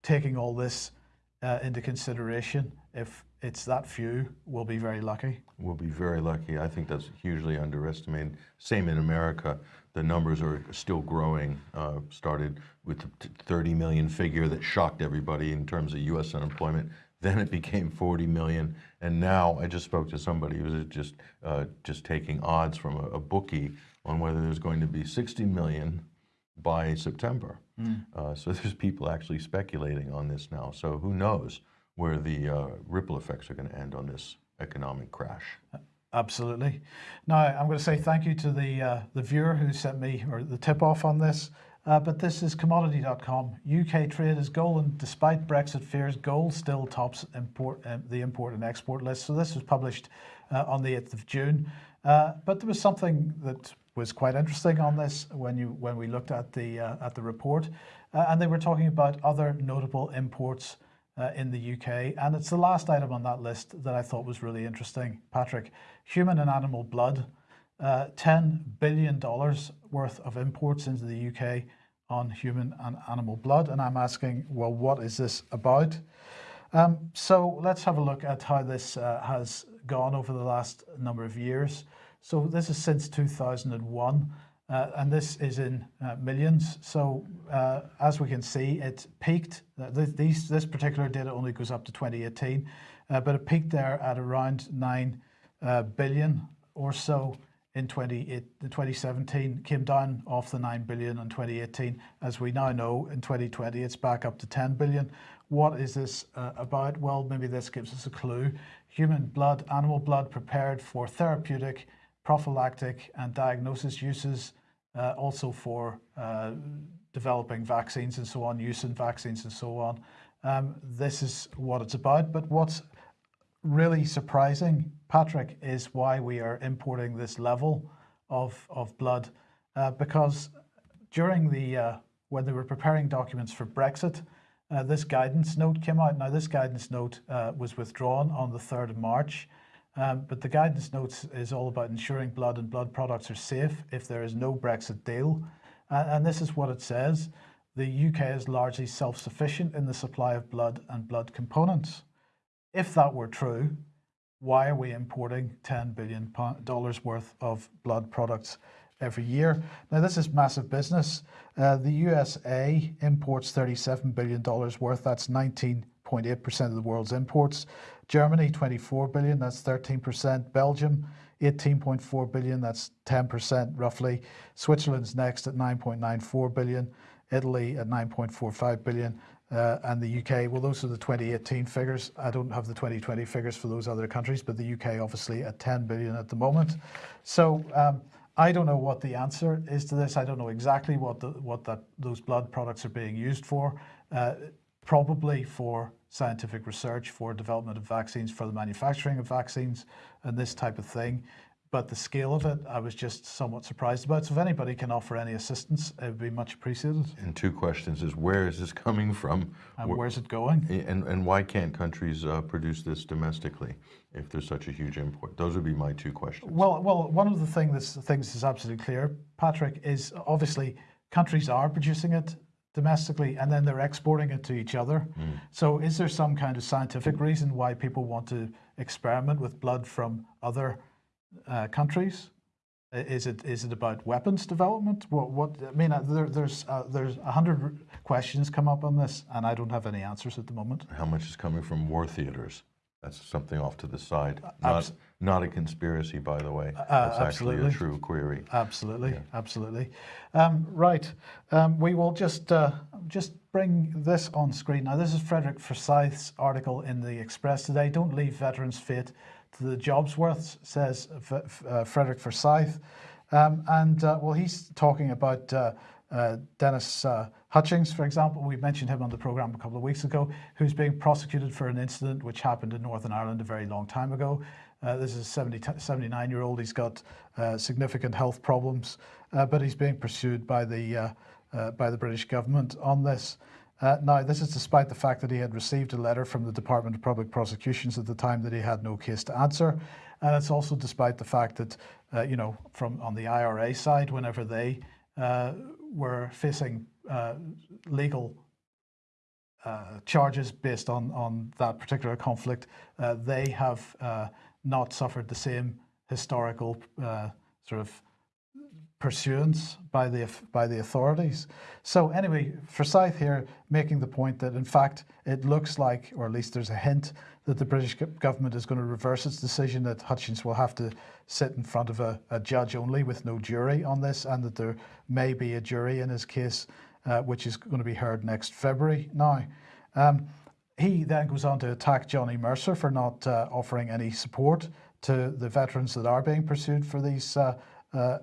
taking all this uh, into consideration, if it's that few, we'll be very lucky. We'll be very lucky. I think that's hugely underestimated. Same in America. The numbers are still growing. Uh, started with the 30 million figure that shocked everybody in terms of U.S. unemployment. Then it became 40 million, and now I just spoke to somebody who was just uh, just taking odds from a, a bookie on whether there's going to be 60 million by September. Uh, so there's people actually speculating on this now. So who knows where the uh, ripple effects are going to end on this economic crash? Absolutely. Now, I'm going to say thank you to the uh, the viewer who sent me or the tip off on this. Uh, but this is commodity.com. UK trade is gold, and despite Brexit fears, gold still tops import um, the import and export list. So this was published uh, on the 8th of June. Uh, but there was something that was quite interesting on this when you when we looked at the uh, at the report, uh, and they were talking about other notable imports uh, in the UK. And it's the last item on that list that I thought was really interesting, Patrick. Human and animal blood, uh, $10 billion worth of imports into the UK on human and animal blood. And I'm asking, well, what is this about? Um, so let's have a look at how this uh, has gone over the last number of years. So this is since 2001. Uh, and this is in uh, millions. So uh, as we can see, it peaked. Uh, th these, this particular data only goes up to 2018, uh, but it peaked there at around 9 uh, billion or so in 28 2017, came down off the 9 billion in 2018. As we now know, in 2020, it's back up to 10 billion. What is this about? Well, maybe this gives us a clue. Human blood, animal blood prepared for therapeutic, prophylactic and diagnosis uses uh, also for uh, developing vaccines and so on, use in vaccines and so on. Um, this is what it's about. But what's really surprising, Patrick, is why we are importing this level of, of blood. Uh, because during the, uh, when they were preparing documents for Brexit, uh, this guidance note came out. Now, this guidance note uh, was withdrawn on the 3rd of March. Um, but the guidance notes is all about ensuring blood and blood products are safe if there is no Brexit deal. And this is what it says. the UK is largely self-sufficient in the supply of blood and blood components. If that were true, why are we importing $10 billion worth of blood products every year? Now, this is massive business. Uh, the USA imports $37 billion worth. That's 19.8% of the world's imports. Germany, 24 billion. That's 13%. Belgium, 18.4 billion. That's 10% roughly. Switzerland's next at 9.94 billion. Italy at 9.45 billion. Uh, and the UK, well, those are the 2018 figures. I don't have the 2020 figures for those other countries, but the UK obviously at 10 billion at the moment. So um, I don't know what the answer is to this. I don't know exactly what the, what that those blood products are being used for. Uh, probably for scientific research, for development of vaccines, for the manufacturing of vaccines, and this type of thing. But the scale of it, I was just somewhat surprised about. So if anybody can offer any assistance, it would be much appreciated. And two questions is where is this coming from? And Wh- where's it going? And, and why can't countries uh, produce this domestically if there's such a huge import? Those would be my two questions. Well, well, one of the thing that's, things that's absolutely clear, Patrick, is obviously countries are producing it domestically and then they're exporting it to each other. So is there some kind of scientific reason why people want to experiment with blood from other uh, countries? Is it is it about weapons development? What what I mean, uh, there, there's uh, there's a hundred questions come up on this, and I don't have any answers at the moment. How much is coming from war theaters? That's something off to the side. Not, Uh, Uh, not a conspiracy, by the way. That's actually a true query. Absolutely, absolutely. Um, right, um, we will just uh, just bring this on screen now. This is Frederick Forsyth's article in the Express today. Don't leave veterans' fate to the jobs worth, says uh, Frederick Forsyth. Um, and uh, well, he's talking about uh, uh, Dennis uh, Hutchings, for example. We mentioned him on the program a couple of weeks ago, who's being prosecuted for an incident which happened in Northern Ireland a very long time ago. Uh, this is a 70, 79 year old. He's got uh, significant health problems, uh, but he's being pursued by the, uh, uh, by the British government on this. Uh, now, this is despite the fact that he had received a letter from the Department of Public Prosecutions at the time that he had no case to answer. And it's also despite the fact that, you know, from on the IRA side, whenever they were facing legal charges based on, on that particular conflict, they have not suffered the same historical uh, sort of pursuance by the by the authorities. So anyway, Forsyth here making the point that in fact it looks like, or at least there's a hint that the British government is going to reverse its decision that Hutchings will have to sit in front of a, a judge only with no jury on this, and that there may be a jury in his case, uh, which is going to be heard next February. Now. Um, he then goes on to attack Johnny Mercer for not uh, offering any support to the veterans that are being pursued for these uh, uh,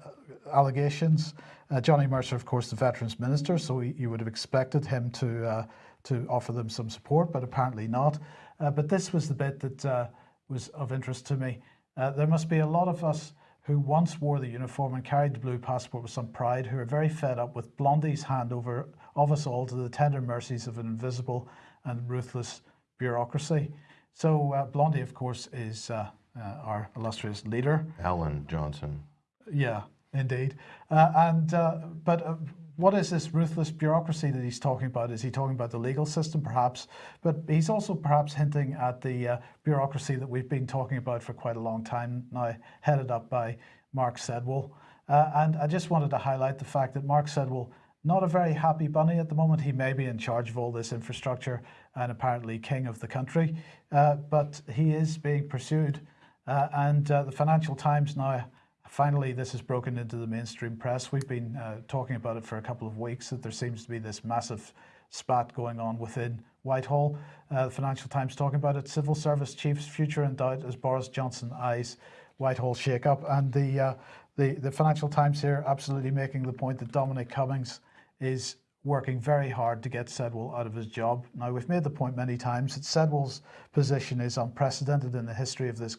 allegations. Uh, Johnny Mercer, of course, the Veterans Minister, so you would have expected him to uh, to offer them some support, but apparently not. Uh, but this was the bit that was of interest to me. There must be a lot of us who once wore the uniform and carried the blue passport with some pride, who are very fed up with Blondie's handover of us all to the tender mercies of an invisible and ruthless bureaucracy. So uh, Blondie, of course, is uh, uh, our illustrious leader. Alan Johnson. Yeah, indeed. Uh, and uh, but uh, what is this ruthless bureaucracy that he's talking about? Is he talking about the legal system, perhaps? But he's also perhaps hinting at the uh, bureaucracy that we've been talking about for quite a long time now, headed up by Mark Sedwill. Uh, and I just wanted to highlight the fact that Mark Sedwill. Not a very happy bunny at the moment. He may be in charge of all this infrastructure and apparently king of the country, uh, but he is being pursued. Uh, and uh, the Financial Times now Finally, this has broken into the mainstream press. We've been uh, talking about it for a couple of weeks that there seems to be this massive spat going on within Whitehall. Uh, the Financial Times talking about it. Civil Service Chief's future in doubt as Boris Johnson eyes Whitehall shake-up. And the, uh, the, the Financial Times here absolutely making the point that Dominic Cummings is working very hard to get Sedwill out of his job. Now, we've made the point many times that Sedwill's position is unprecedented in the history of this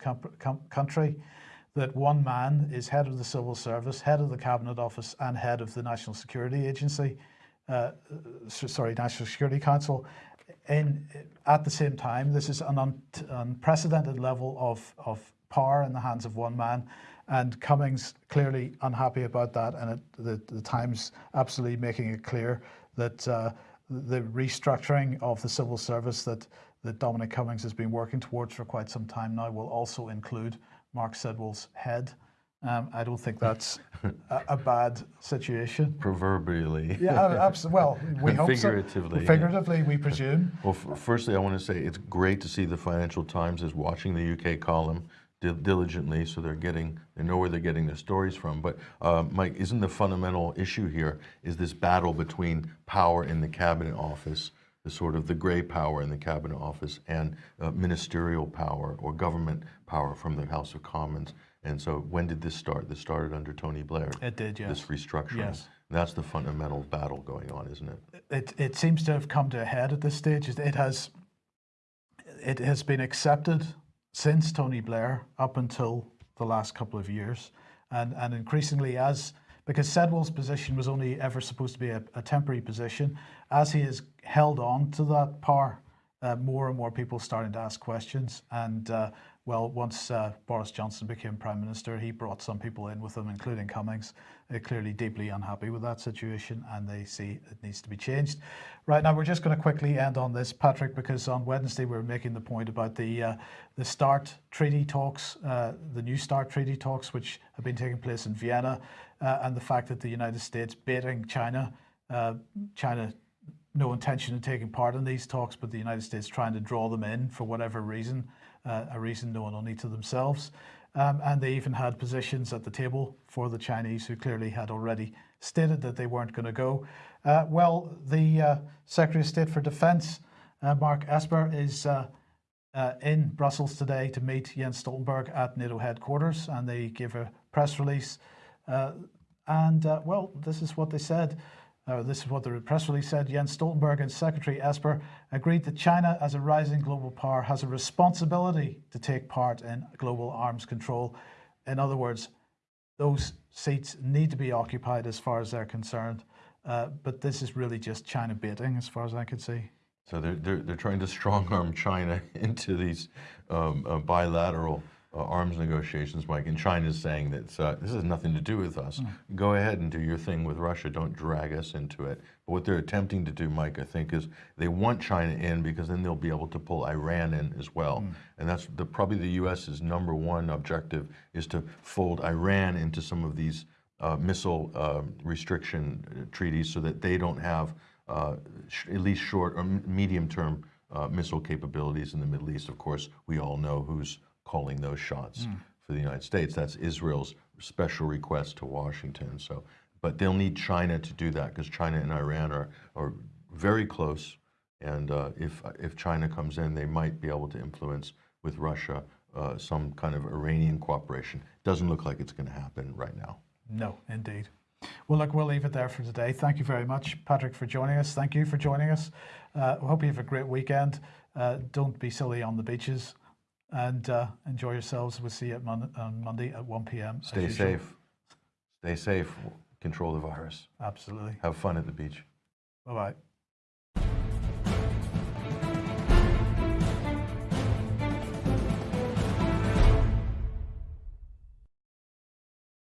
country that one man is head of the civil service, head of the cabinet office, and head of the National Security Agency, uh, sorry, National Security Council. In at the same time, this is an un- unprecedented level of of power in the hands of one man, and Cummings clearly unhappy about that, and it, the the Times absolutely making it clear that uh, the restructuring of the civil service that, that Dominic Cummings has been working towards for quite some time now will also include Mark Sedwill's head. Um, I don't think that's a, a bad situation. Proverbially. Yeah, absolutely. Well, we hope so. Figuratively, yeah. Figuratively, we presume. Well, f- firstly, I want to say it's great to see the Financial Times is watching the UK column diligently, so they're getting they know where they're getting their stories from. But uh, Mike, isn't the fundamental issue here is this battle between power in the cabinet office, the sort of the gray power in the cabinet office, and uh, ministerial power or government power from the House of Commons. And so, when did this start? This started under Tony Blair. It did, yes. This restructuring. Yes. That's the fundamental battle going on, isn't it? it, it seems to have come to a head at this stage. It it has it has been accepted since Tony Blair up until the last couple of years, and and increasingly as because Sedwill's position was only ever supposed to be a, a temporary position, as he has held on to that power, uh, more and more people starting to ask questions. And uh, well, once uh, Boris Johnson became prime minister, he brought some people in with him, including Cummings, uh, clearly deeply unhappy with that situation, and they see it needs to be changed. Right now, we're just going to quickly end on this, Patrick, because on Wednesday we were making the point about the uh, the START treaty talks, uh, the new START treaty talks, which have been taking place in Vienna, uh, and the fact that the United States baiting China, uh, China no intention of taking part in these talks, but the United States trying to draw them in for whatever reason, uh, a reason known only to themselves. Um, and they even had positions at the table for the Chinese, who clearly had already stated that they weren't going to go. Uh, well, the uh, Secretary of State for Defense, uh, Mark Esper, is uh, uh, in Brussels today to meet Jens Stoltenberg at NATO headquarters, and they gave a press release. And well, this is what they said. Uh, this is what the press release said. Jens Stoltenberg and Secretary Esper agreed that China, as a rising global power, has a responsibility to take part in global arms control. In other words, those seats need to be occupied as far as they're concerned. Uh, but this is really just China baiting, as far as I can see. So they're, they're, they're trying to strong arm China into these um, uh, bilateral uh, arms negotiations, Mike. And China's saying that uh, this has nothing to do with us. Go ahead and do your thing with Russia. Don't drag us into it. But what they're attempting to do, Mike, I think, is they want China in because then they'll be able to pull Iran in as well. And that's the, probably the U.S.'s number one objective is to fold Iran into some of these uh, missile uh, restriction uh, treaties so that they don't have uh, sh- at least short or medium term uh, missile capabilities in the Middle East. Of course, we all know who's calling those shots for the United States. That's Israel's special request to Washington. So, but they'll need China to do that because China and Iran are, are very close. And uh, if, if China comes in, they might be able to influence with Russia uh, some kind of Iranian cooperation. Doesn't look like it's going to happen right now. No, indeed. Well, look, we'll leave it there for today. Thank you very much, Patrick, for joining us. Thank you for joining us. Uh, hope you have a great weekend. Uh, don't be silly on the beaches and uh, enjoy yourselves. We'll see you at Mon- on Monday at 1 p.m. Stay safe. Stay safe. Control the virus. Absolutely. Have fun at the beach. Bye bye.